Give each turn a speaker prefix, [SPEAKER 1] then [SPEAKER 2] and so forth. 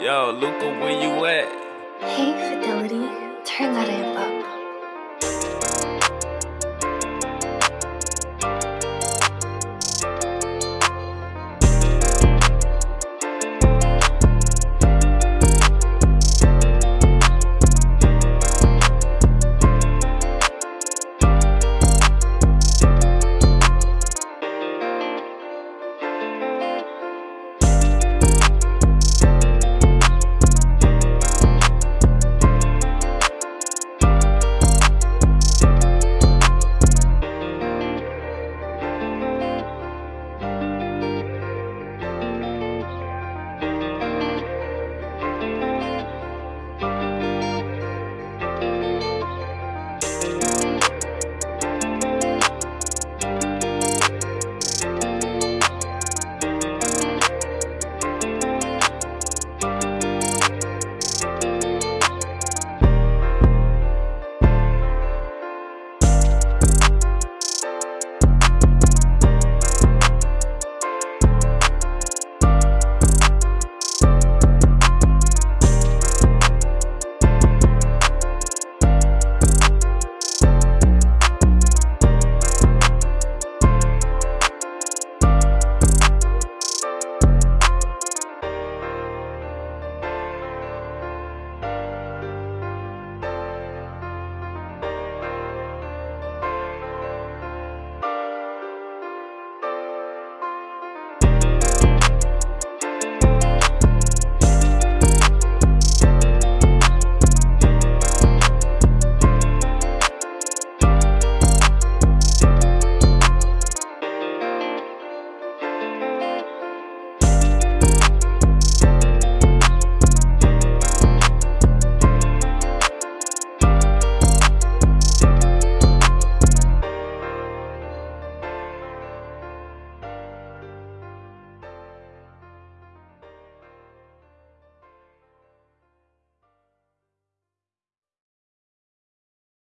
[SPEAKER 1] Yo, Luca, where you at?
[SPEAKER 2] Hey, Fidelity. Turn that in.